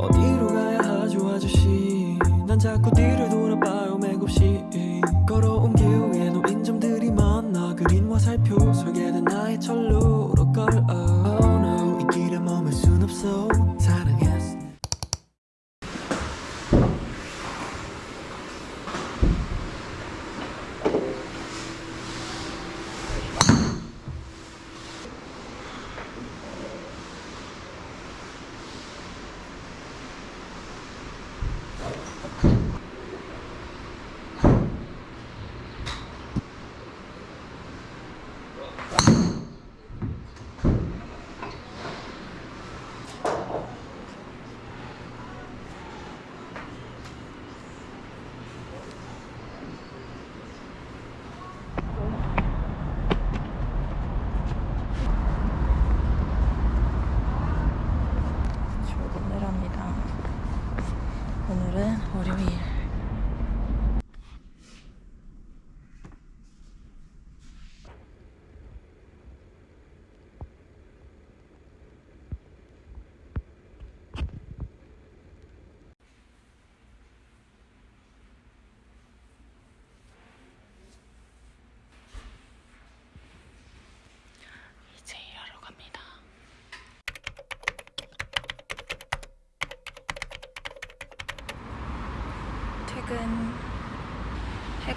어디로 가야 하죠 아저씨? 난 자꾸 뒤를 돌아봐요 맥없이. 걸어온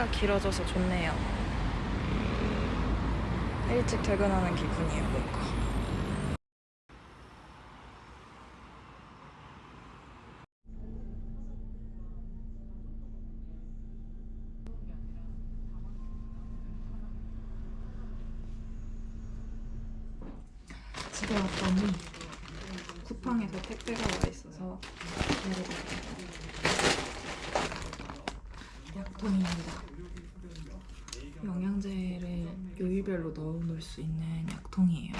해가 길어져서 좋네요. 일찍 퇴근하는 기분이에요, 뭔가. 집에 왔더니 쿠팡에서 택배가 와 있어서 약통입니다. 영양제를 요일별로 넣어 놓을 수 있는 약통이에요.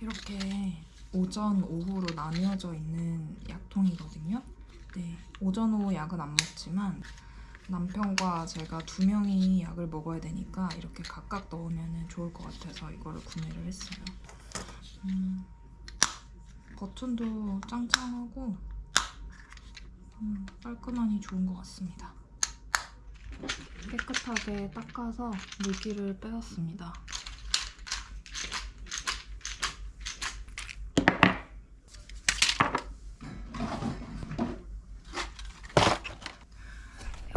이렇게 오전, 오후로 나뉘어져 있는 약통이거든요. 네, 오전, 오후 약은 안 먹지만 남편과 제가 두 명이 약을 먹어야 되니까 이렇게 각각 넣으면 좋을 것 같아서 이거를 구매를 했어요. 음, 버튼도 짱짱하고 음, 깔끔하니 좋은 것 같습니다. 깨끗하게 닦아서 물기를 빼었습니다.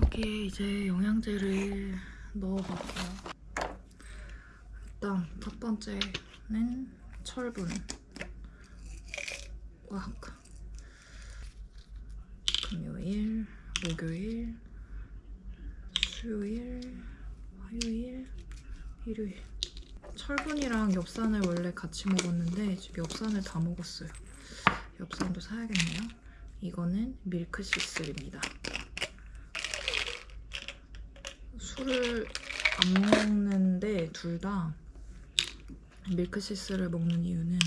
여기에 이제 영양제를 넣어볼게요. 일단 첫 번째는 철분. 꽉. 금요일, 목요일, 수요일, 화요일, 일요일. 철분이랑 엽산을 원래 같이 먹었는데 지금 엽산을 다 먹었어요. 엽산도 사야겠네요. 이거는 밀크 시슬입니다. 술을 안 먹는데 둘 다 밀크 시슬을 먹는 이유는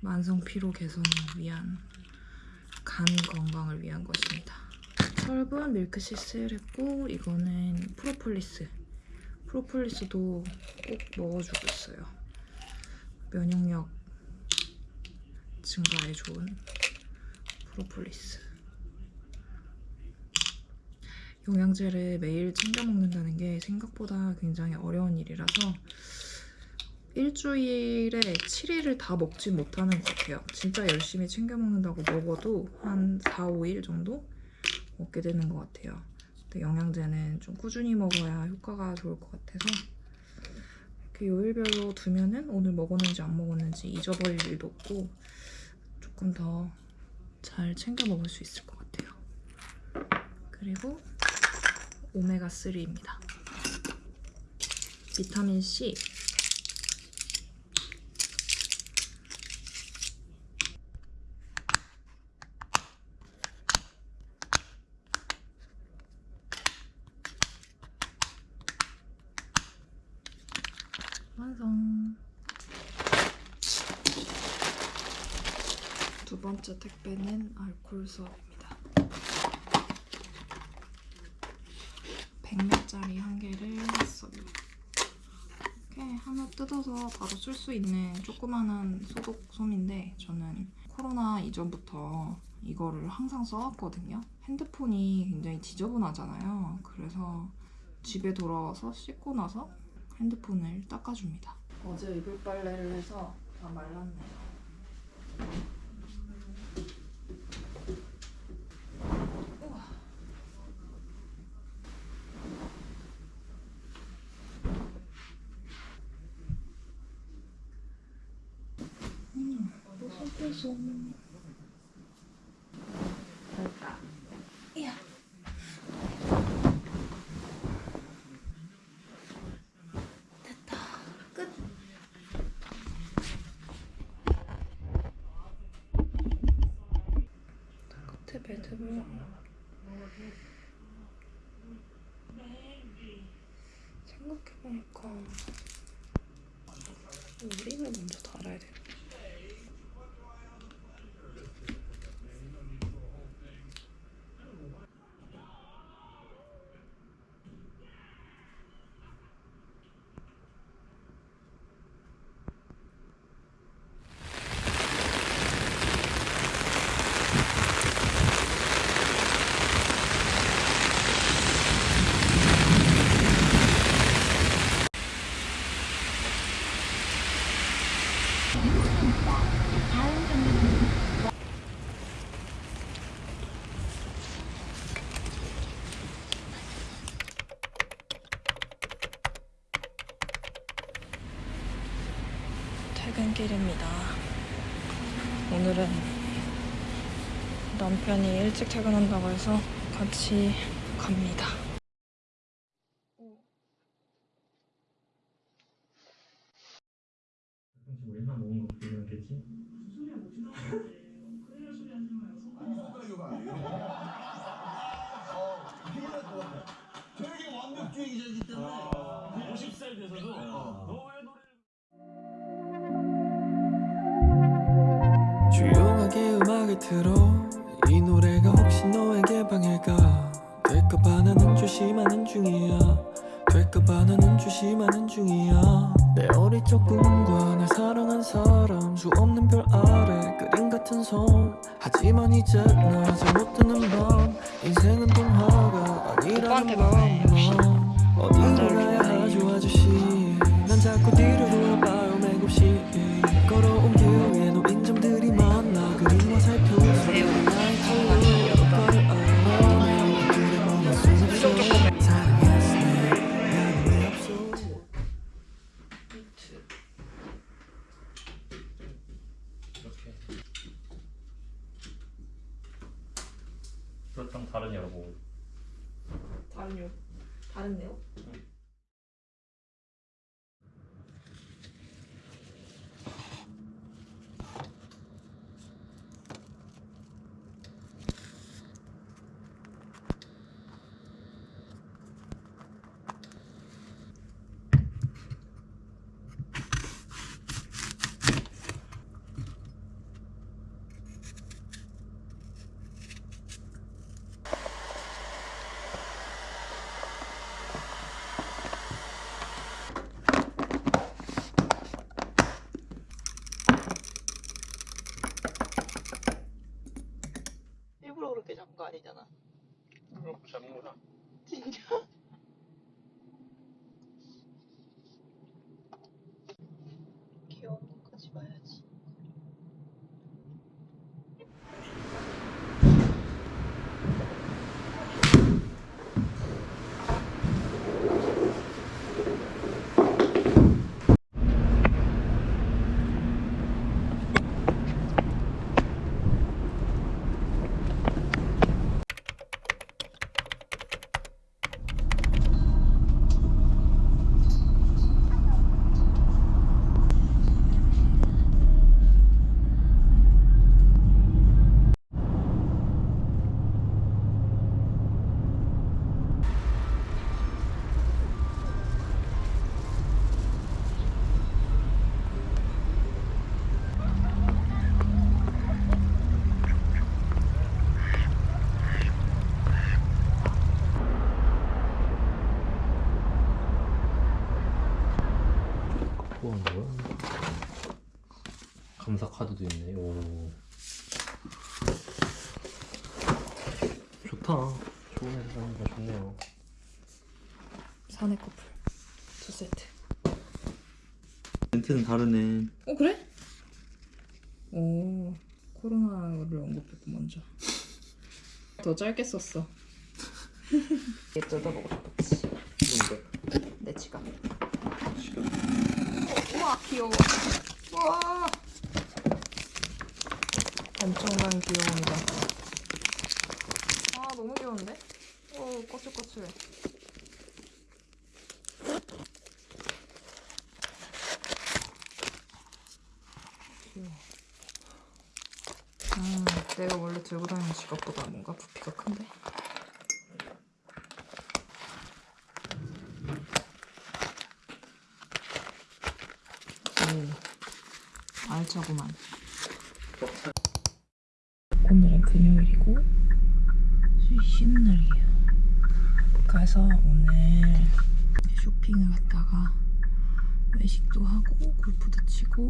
만성 피로 개선을 위한 간 건강을 위한 것입니다. 철분 밀크시슬 했고 이거는 프로폴리스. 프로폴리스도 꼭 먹어주고 있어요. 면역력 증가에 좋은 프로폴리스. 영양제를 매일 챙겨 먹는다는 게 생각보다 굉장히 어려운 일이라서 일주일에 7일을 다 먹진 못하는 것 같아요. 진짜 열심히 챙겨 먹는다고 먹어도 한 4, 5일 정도 먹게 되는 것 같아요. 근데 영양제는 좀 꾸준히 먹어야 효과가 좋을 것 같아서 이렇게 요일별로 두면은 오늘 먹었는지 안 먹었는지 잊어버릴 일도 없고 조금 더 잘 챙겨 먹을 수 있을 것 같아요. 그리고 오메가3입니다. 비타민 C 완성. 두 번째 택배는 알콜 수업입니다. 100몇짜리 한 개를 했어요. 이렇게 하나 뜯어 뜯어서 바로 쓸 수 있는 조그마한 소독 솜인데 저는 코로나 이전부터 이거를 항상 써왔거든요. 핸드폰이 굉장히 지저분하잖아요. 그래서 집에 돌아와서 씻고 나서 핸드폰을 닦아줍니다. 어제 이불 빨래를 해서 다 말랐네요. 우와. 음, 뽀송뽀송. 됐다. 이야. 됐다. 끝. 끝에 매듭을 생각해보니까 우리를 먼저 달아야 돼. 퇴근길입니다. 오늘은 남편이 일찍 퇴근한다고 해서 같이 갑니다. 같은 섬 하지만 이제 나 잘 못 드는 밤. 인생은 동화가 아니라는 맘만 어디로 가야 하죠 아저씨. 난 자꾸 뒤를 돌아봐요 맥없이 걸어온 길 위에 놓인 점들이 많아. 그림 아니잖아. 잡는 거다 진짜? 감사 카드도 있네. 오. 좋다. 좋은 회사 다니까 좋네요. 사내 커플 두 세트. 멘트는 다르네. 어 그래? 오 코로나를 언급했고 먼저. 더 짧게 썼어. 얘 뜯어보고 싶었지. 뭔데? 내 지갑. 우와 귀여워. 우와. 엄청난 귀여움이다. 아 너무 귀여운데? 오 꼬슬꼬슬해. 귀여워. 음, 내가 원래 들고 다니는 지갑보다 뭔가 부피가 큰데. 오, 알차구만. 오늘은 금요일이고 쉬- 쉬는 날이에요. 그래서 오늘 쇼핑을 갔다가 외식도 치고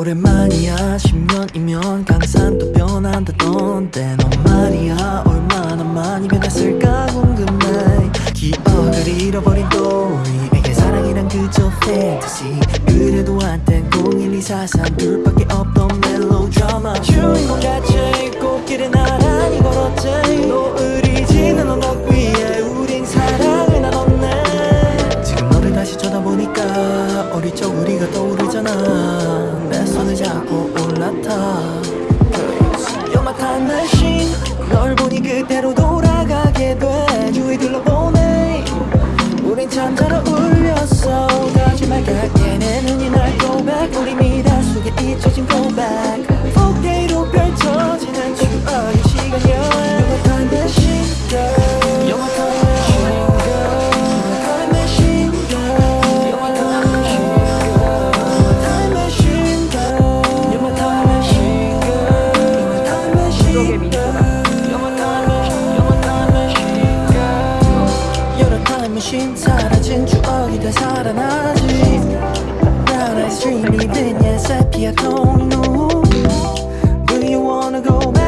오랜만이야. 10년이면 강산도 변한다던데 넌 말이야. 얼마나 많이 변했을까 궁금해. 기억을 잃어버린 또리 내게 사랑이란 그저 fantasy. 그래도 한땐 01243 둘밖에 없던 멜로드라마 주인공 자체 꽃길을 나란히 걸었지. 노을이 지는 언덕 위에 우린 지금 다시 쳐다보니까 어릴 적 우리가 떠오르잖아. 내 손을 잡고 올라타. You're my 널 보니 그대로 Brown eyes dream 입은 옛 세피아 톤으로 Do you wanna go back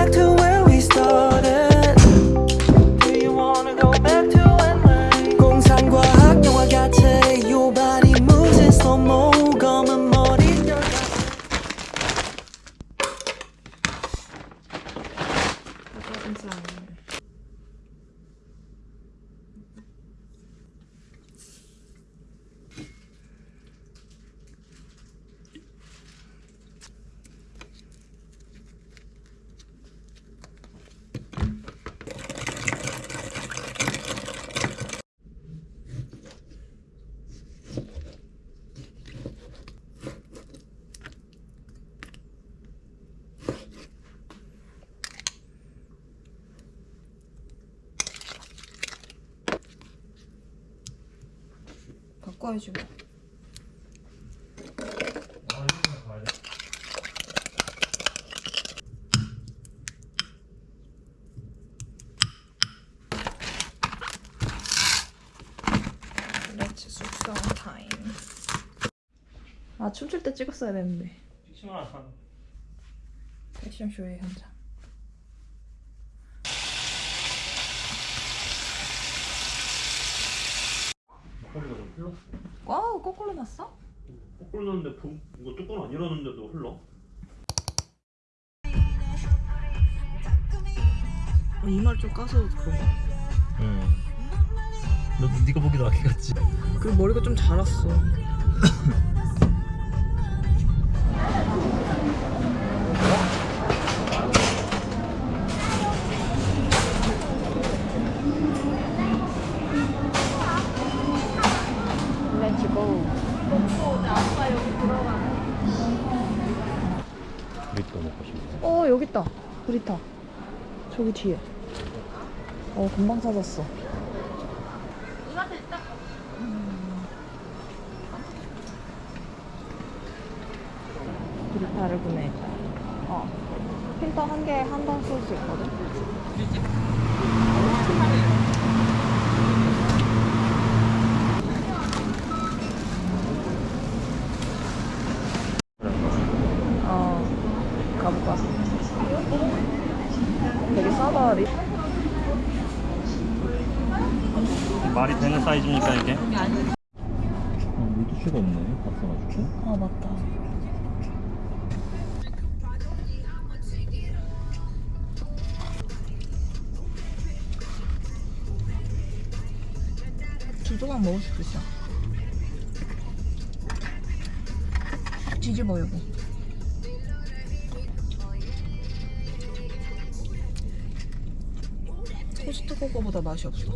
Let's 숙성 타임. 아 춤출 때 찍었어야 되는데. 패션쇼의 현장. 허리가 좀 흘렀어. wow 거꾸로 났어? 거꾸로 넣는데 부- 이거 뚜껑 안 열었는데도 흘러? 이말 좀 까서 그런 거. 응. 너 네가 보기도 아기 같지? 그리고 머리가 좀 자랐어. 어 브리타 저기 뒤에. 어 금방 찾았어. 음. 브리타를 구매했다 어. 필터 한 개에 한 번 쓸 수 있거든? 어 가볼까 되게 싸다 리 말이 되는 사이즈입니까 이게? 어, 물티슈가 없네 봤어가지고 아 맞다. 두 조각 먹을 수도 있어. 뒤집어 여보. 코스트코 거보다 맛이 없어.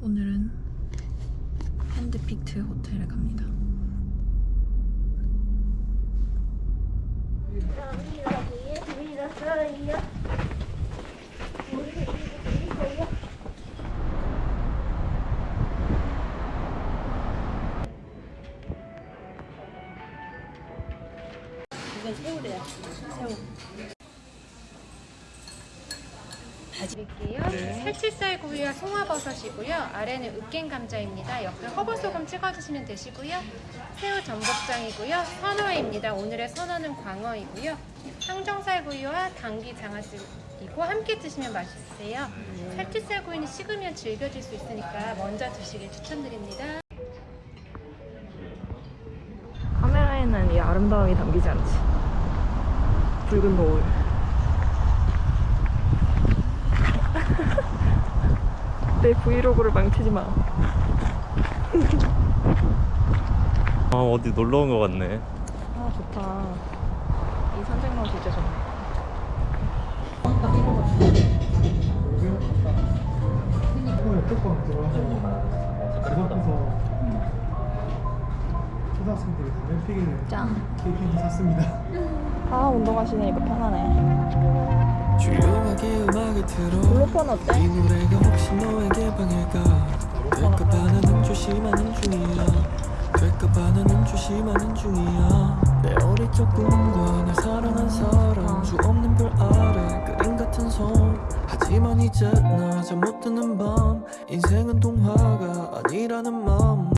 오늘은 핸드픽트 호텔에 갑니다 드릴게요. 살치살 구이와 송화버섯이고요. 아래는 으깬 감자입니다. 옆에 허브소금 찍어주시면 되시고요. 새우 전복장이고요. 선어입니다. 오늘의 선어는 광어이고요. 항정살 구이와 당귀 장아찌이고 함께 드시면 맛있으세요. 살치살 구이는 식으면 질겨질 수 있으니까 먼저 드시길 추천드립니다. 카메라에는 이 아름다움이 담기지 않지 붉은 노을 내 브이로그를 망치지 마. 아 어디 놀러 온거 같네. 아 좋다. 이 산책로 진짜 좋네. 초등학생들이 담배 피기를 짱. 케이크도 샀습니다. 아 운동화 신으니까 편하네 블루폰 어때? 이 노래가 혹시 너에게 방해가 될까봐 나는 조심하는 중이야. 될까봐 나는 조심하는 중이야. 내 어릴 적 꿈과 날 사랑한 사람 수 없는 별 아래 그림 같은 섬. 하지만 이제 나 잠 못 드는 밤. 인생은 동화가 아니라는 맘